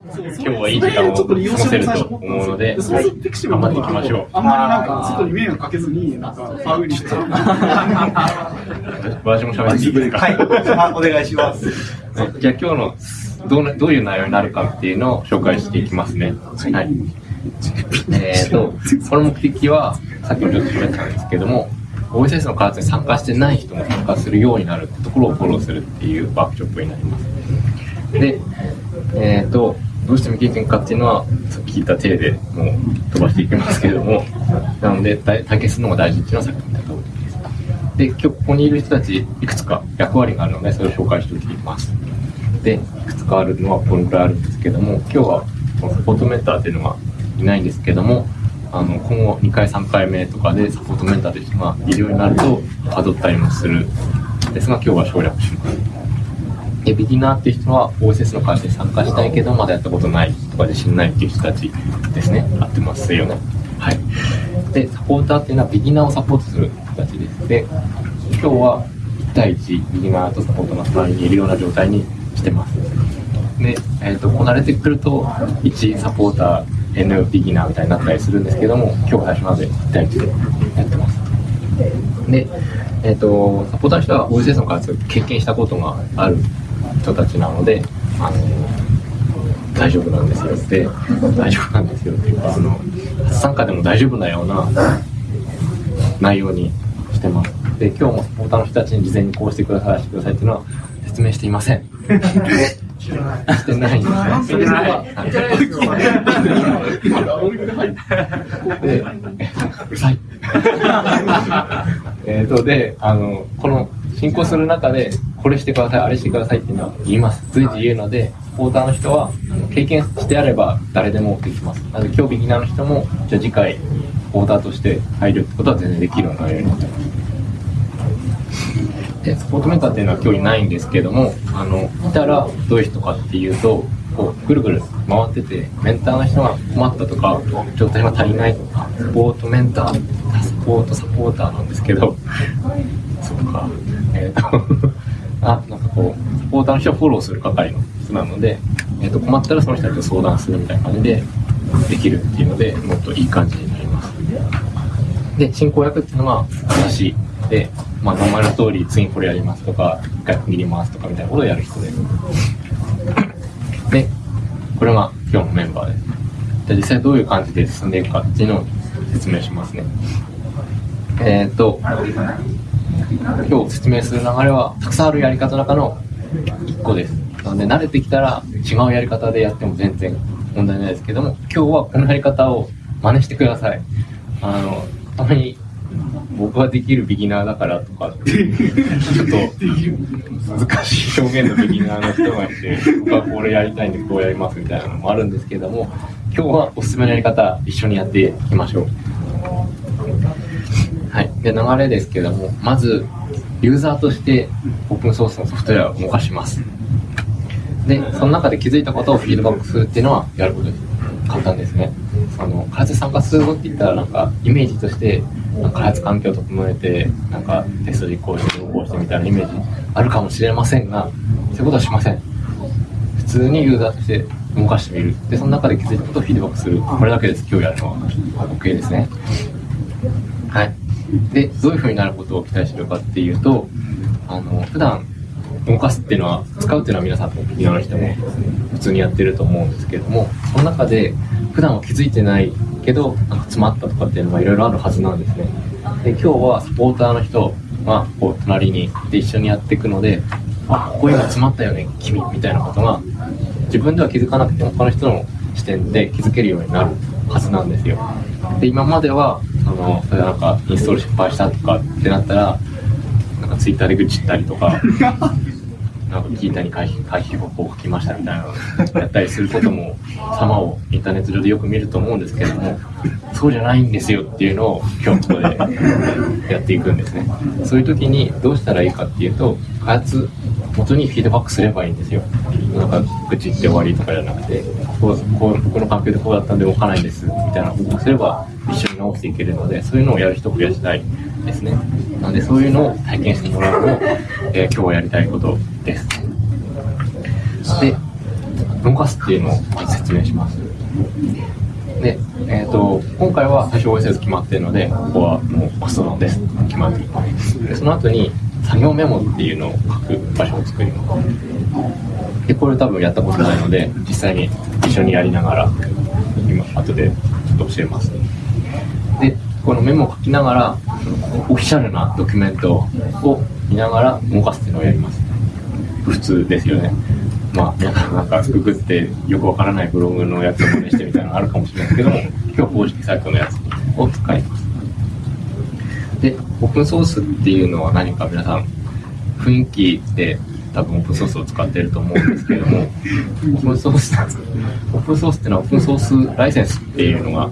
今日はいい時間を過ごせると思うので、頑張っていきましょう。あんまりなんか外に迷惑かけずに、なんかファウルして。私も喋っていいですか？はい、あお願いします。はいじゃあ今日のどうなどういう内容になるかっていうのを紹介していきますね。はい。えっ、と、この目的は、さっきもちょっと喋ったんですけども、OSS の開発に参加してない人も参加するようになるってところをフォローするっていうワークショップになります。で、えっ、と、どうして未経験かっていうのは、さっき聞いた体でもう飛ばしていきますけれども、なので、体験するのが大事っていうのはさっき言った通りです。で、今日ここにいる人たち、いくつか役割があるので、それを紹介しておきます。で、いくつかあるのはこのくらいあるんですけども、今日はこのサポートメンターっていうのがいないんですけども、あの、今後2回3回目とかでサポートメンターという人がいるようになると、たどったりもするんですが、今日は省略します。で、ビギナーっていう人は OSS の会社に参加したいけど、まだやったことないとか自信ないっていう人たちですね。合ってますよね。はい。で、サポーターっていうのはビギナーをサポートする人たちです。で、今日は1対1、ビギナーとサポートが隣にいるような状態にしてます。で、えっ、と、こう慣れてくると、1サポーター、N ビギナーみたいになったりするんですけども、今日最初まで1対1でやってます。で、えっ、と、サポーターの人は OSS の開発を経験したことがある人たちなので、あの、大丈夫なんですよって、大丈夫なんですよっていうか、その、初参加でも大丈夫なような内容にしてます。で、今日もサポーターの人たちに事前にこうしてください、ああしてくださいっていうのは説明していません。してないんですね。で、うるさい。えっと、で、あの、この進行する中で、これしてください、あれしてくださいっていうのは言います。随時言うので、ポーターの人は、経験してあれば誰でもできます。なので、今日ビギナーの人も、じゃあ次回、ポーターとして入るってことは全然できるようになってます。で、サポートメンターっていうのは今日いないんですけども、あの、いたらどういう人かっていうと、こう、ぐるぐる回ってて、メンターの人が困ったとか、状態が足りないとか、サポートメンター、サポートサポーターなんですけど、そうか、えっ、と、あ、なんかこう、サポーターの人をフォローする係の人なので、えっ、と、困ったらその人たちと相談するみたいな感じでできるっていうので、もっといい感じになります。で、進行役っていうのは私で、まあ、名前の通り、次これやりますとか、一回区切りますとかみたいなことをやる人です。で、これが今日のメンバーです。じゃあ実際どういう感じで進んでいくかっていうのを説明しますね。えっ、と、今日説明する流れは、たくさんあるやり方の中の1個です。なので、慣れてきたら違うやり方でやっても全然問題ないですけども、今日はこのやり方を真似してください。あの、たまに僕はできるビギナーだからとかって、ちょっと難しい表現のビギナーの人がいて、僕はこれやりたいんでこうやりますみたいなのもあるんですけども、今日はおすすめのやり方一緒にやっていきましょう。はい。で、流れですけども、まず、ユーザーとしてオープンソースのソフトウェアを動かします。で、その中で気づいたことをフィードバックするっていうのはやることです。簡単ですね。その、開発参加するぞって言ったら、なんか、イメージとして、なんか開発環境を整えて、なんか、テスト実行して、動してみたいなイメージあるかもしれませんが、そういうことはしません。普通にユーザーとして動かしてみる。で、その中で気づいたことをフィードバックする。これだけです、今日やるのは。OK ですね。はい。で、どういう風になることを期待してるかっていうと、あの、普段動かすっていうのは、使うっていうのは皆さんとビギナーの人も普通にやってると思うんですけども、その中で普段は気づいてないけど、なんか詰まったとかっていうのがいろいろあるはずなんですね。で、今日はサポーターの人がこう隣にいて一緒にやっていくので、あ、ここ今詰まったよね、君、みたいなことが、自分では気づかなくても他の人の視点で気づけるようになるはずなんですよ。で、今までは、その、それなんかインストール失敗したとかってなったら、なんかツイッターで愚痴ったりとか、なんか聞いたに回避回避方法を書きましたみたいなのやったりすることも様をインターネット上でよく見ると思うんですけれどもそうじゃないんですよっていうのを今日ここでやっていくんですね。そういう時にどうしたらいいかっていうと開発元にフィードバックすればいいんですよ。なんか愚痴って終わりとかじゃなくてこうこう僕の環境でこうだったんで動かないんですみたいな報告すれば一緒していけるのでそういうのをやる人を増やしたいですねなのでそういうのを体験してもらうのを、えー今日はやりたいことですで動かすっていうのを説明します。で、えっ、と、今回は最初 OSS 決まってるので、ここはもうマストドです。決まってる。で、その後に作業メモっていうのを書く場所を作ります。で、これ多分やったことないので、実際に一緒にやりながら、今、後でちょっと教えます。で、このメモを書きながら、オフィシャルなドキュメントを見ながら動かすっていうのをやります。普通ですよね。まあ、皆さんなんかググってよくわからないブログのやつを真似してみたいなのあるかもしれないですけども、今日は公式サイトのやつを使います。で、オープンソースっていうのは何か皆さん、雰囲気で多分オープンソースを使ってると思うんですけれども、オープンソース、オープンソースっていうのはオープンソースライセンスっていうのが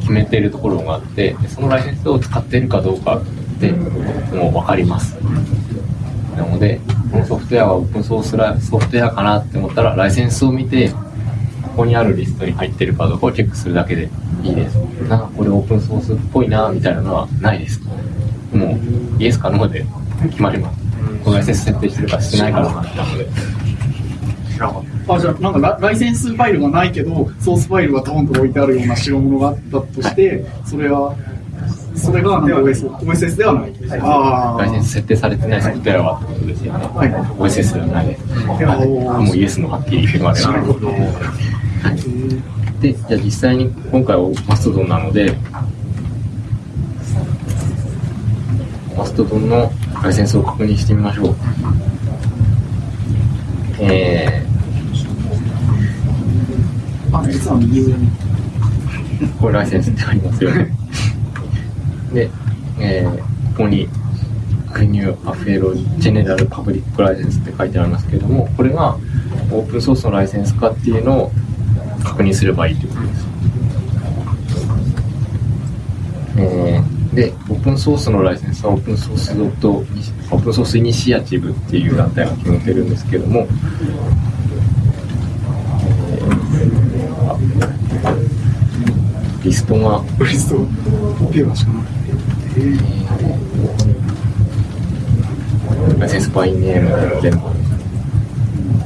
決めているところがあって、でそのライセンスを使っているかどうかってもう分かります。なので、このソフトウェアはオープンソースラソフトウェアかなって思ったら、ライセンスを見て、ここにあるリストに入ってるかどうかをチェックするだけでいいです。なんかこれオープンソースっぽいなみたいなのはないです。もう、イエスかノーで決まります。このライセンス設定してるかしてないかの話なので。あ、じゃあ、なんかラライセンスファイルがないけど、ソースファイルがドーンと置いてあるような代物があったとして、それは、それがなんか OS OSS ではない。ああ。ライセンス設定されてないソフトウェアはってことですよね。はい OSS ではないです。あもうイエスのはっきり言われなるほど。で、じゃあ実際に今回はマストドンなので、ストドンのライセンスを確認してみましょう。えあ、実は右上に。ー、これライセンスってありますよね。で、えー、ここに、クニューアフェロジェネラルパブリックライセンスって書いてありますけれども、これがオープンソースのライセンスかっていうのを確認すればいいということです。えーで、プンソースのライセンスはオープンソースドット、オープンソースイニシアチブっていう団体が決めてるんですけども、えーリストが、ブリスト、ペーパーしかない。ライセンスバイネーム全部。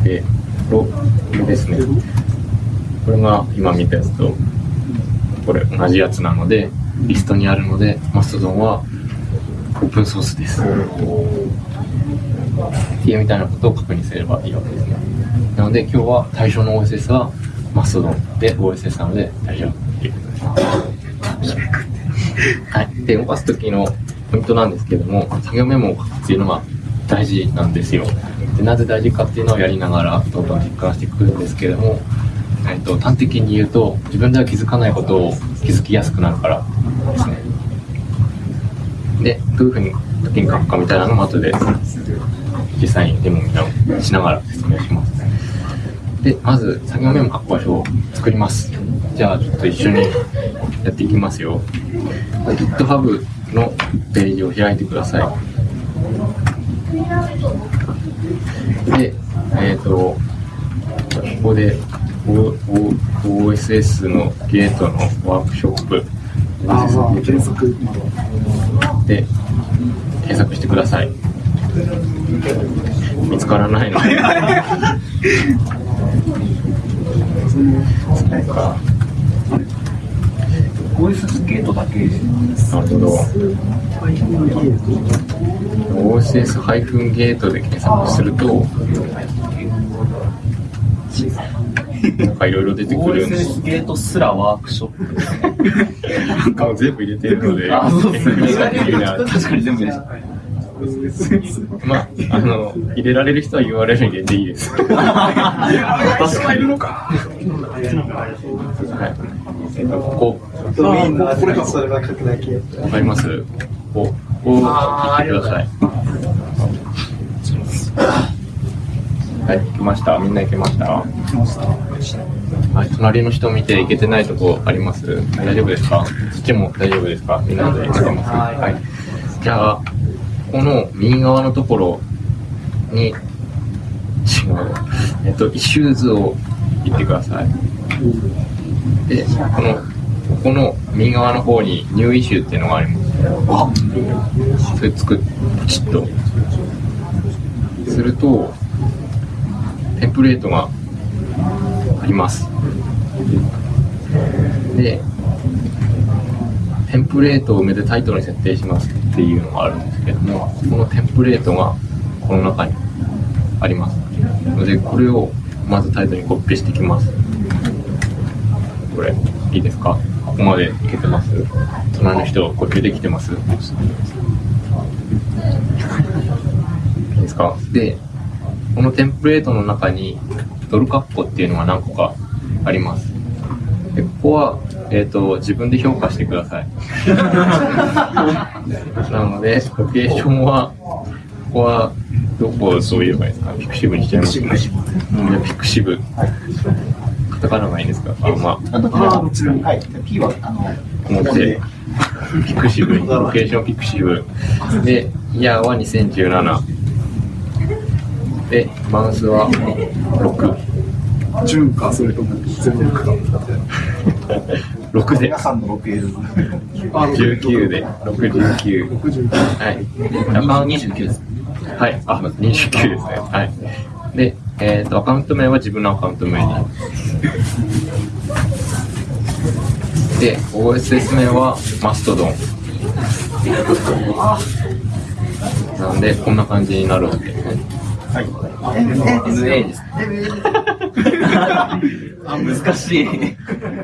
で、これですね。これが今見たやつと、これ同じやつなので、リストにあるので、マストドンはオープンソースです。っていうみたいなことを確認すればいいわけですね。なので今日は対象の OSS はマストドンで OSS なので大丈夫っていうことです。はい。で、動かす時のポイントなんですけども、作業メモを書くっていうのが大事なんですよ。で、なぜ大事かっていうのをやりながらどんどん実感していくんですけども、えっと、端的に言うと、自分では気づかないことを気づきやすくなるから。で、どういうふうに時に書くかみたいなのも後で実際にデモみたいなをしながら説明します。で、まず作業メモ書く場所を作ります。じゃあちょっと一緒にやっていきますよ。GitHub のページを開いてください。で、えっ、と、ここで o OSS のゲートのワークショップああ、OSS ゲート検索。で検索してください。見つからないので。なんか OSS ゲートだけなるほど。OSS- ゲートで検索すると、なんかいろいろ出てくるんです。OSS ゲートすらワークショップなんか全部入れてるので、あ そうですね確かに全部でしたまあ、あの、入れられる人は URL 入れていいです。確かにはい。えっと、こドメインのアドレスそれは書くだけ。こ、わかります？ここ、ここを切ってください。はい、行きました。みんな行けましたはい、隣の人見て行けてないとこあります？大丈夫ですか？そっちも大丈夫ですか？みんなで行けてます？はい。じゃあ、この右側のところに、違う。えっと、 Issues を行ってください。で、この、ここの右側の方に New Issue っていうのがあります。それ作っ、ポチッと。すると、テンプレートがあります。で、テンプレートを埋めてタイトルに設定しますっていうのがあるんですけども、このテンプレートがこの中にあります。ので、これをまずタイトルにコピペしていきます。これ、いいですか？ここまでいけてます？隣の人、呼吸できてます？いいですか？で、このテンプレートの中にドルカッコっていうのが何個かあります。は、えっ、と、自分で評価してください。なので、ロケーションは、ここは、どこをそう言えばいいですか？ピクシブにしちゃいますね。うんピクシブ。カタカナがいいんですか？あ、まあ。はい。P は、あの、表、ピクシブ、ロケーションピクシブ。で、イヤーは2017。で、マウスは6。純か、それとも全部か。6で皆、さんの 6L。あ19で、6、19。60はい。アカウント29です。はい、あ、29ですね。はい。で、えっ、と、アカウント名は自分のアカウント名に。で、OSS 名はマストドン。なんで、こんな感じになるわけですね。はい。NA です。あ、難しい。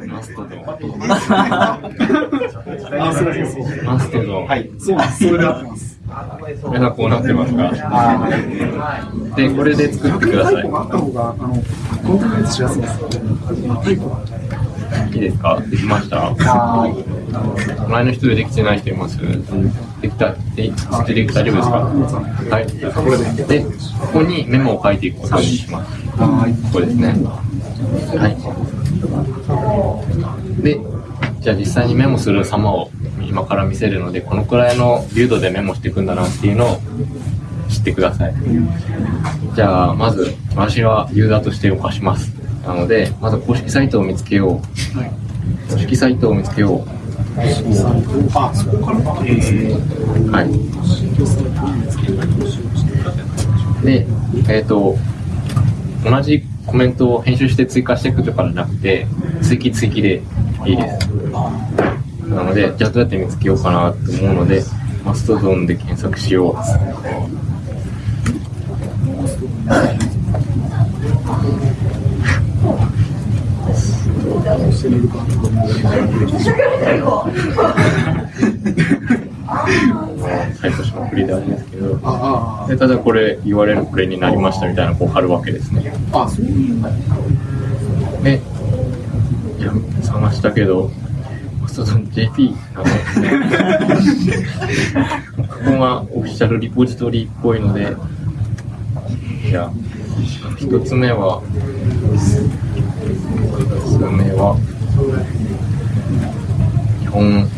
マストド。マストドン。はい。そうなんです。それで合ってます。これがこうなってますか？あで、これで作ってくださいあった方が、あの、コントロールしやすいです。いいですか？できました？は隣の人でできてない人います？できた、でて大丈夫ですか？はい。これで。で、ここにメモを書いていくことにします。はい。ここですね。はい。で、じゃあ実際にメモする様を今から見せるので、このくらいのビュードでメモしていくんだなっていうのを知ってください。じゃあ、まず、私はユーザーとして動かします。なので、まず公式サイトを見つけよう。はい。公式サイトを見つけよう。はい。で、えっ、と、同じコメントを編集して追加していくとかじゃなくて、追記追記でいいです。なので、じゃあどうやって見つけようかなと思うので、マストドンで検索しよう。サイトしまくりであれですけど、あでただこれ URL これになりましたみたいなこう貼るわけですね。あ、あ、そういう。で、いや、探したけど、マストドン JP なんですね。ここがオフィシャルリポジトリっぽいので、じゃあ、一つ目は、一つ目は、日本、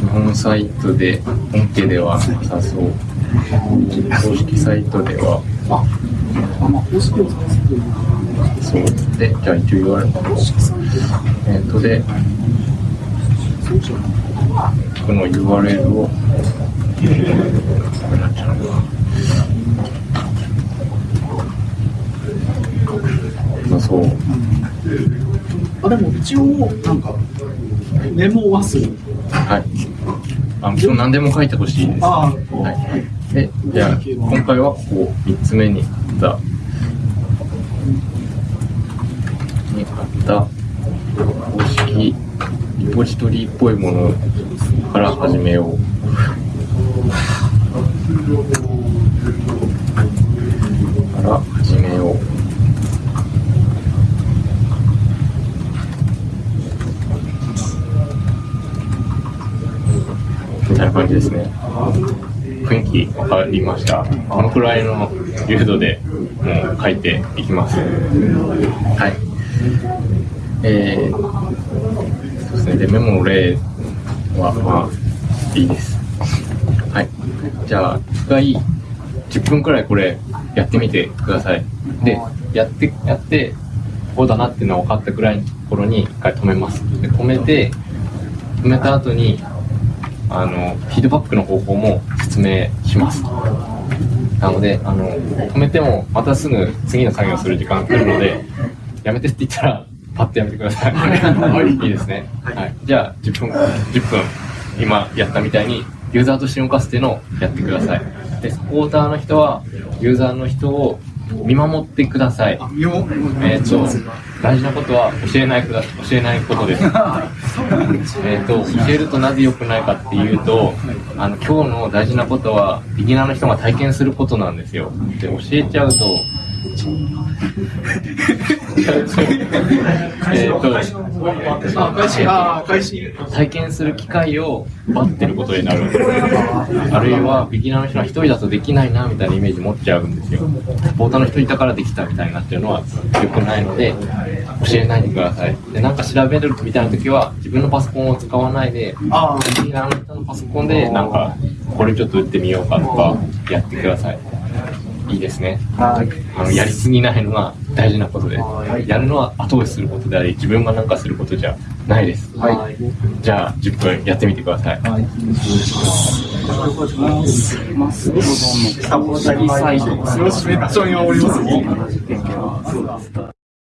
日本サイトで、本家ではなさそう。公式サイトでは、あ、まあ、公式を探すという。そう。で、じゃあ一応言われた。えっ、と、で、この URL を、これなんちゃうな。そう。あ、でも一応、なんか、メモはする。はい。あ、もちろん何でも書いてほしいです。あはい。で、じゃあ、今回はここ3つ目にあった、にあった公式リポジトリっぽいものから始めよう。から始めよう。みたいな感じですね。雰囲気わかりました。このくらいの流度でもう書いていきます。はい。えー、そうですね。で、メモの例は、まあ、いいです。はい。じゃあ、一回、10分くらいこれやってみてください。で、やって、やって、こうだなっていうのが分かったくらいのところに一回止めます。で、止めて、止めた後に、あの、フィードバックの方法も説明します。なので、あの、止めてもまたすぐ次の作業する時間が来るので、やめてって言ったらパッとやめてください。はいいいですね。はい。じゃあ、10分、10分、今やったみたいに、ユーザーとして動かすっていうのをやってください。で、サポーターの人は、ユーザーの人を見守ってください。えっ、と、大事なことは教えないくだ、教えないことです。えっと、教えるとなぜ良くないかっていうと、あの、今日の大事なことは、ビギナーの人が体験することなんですよ。で、教えちゃうと、えっと、あ、開始、あ、開始。体験する機会を奪ってることになるんですあるいはビギナーの人は一人だとできないなみたいなイメージ持っちゃうんですよサポーターの人いたからできたみたいになってるのは良くないので教えないでくださいでなんか調べるみたいな時は自分のパソコンを使わないでビギナーの人のパソコンでなんかこれちょっと打ってみようかとかやってくださいいいですね。あのやりすぎないのが大事なことですやるのは後押しすることであり自分が何かすることじゃないです。じゃあ10分やってみてください。よし、めっちゃ見守ります。よ。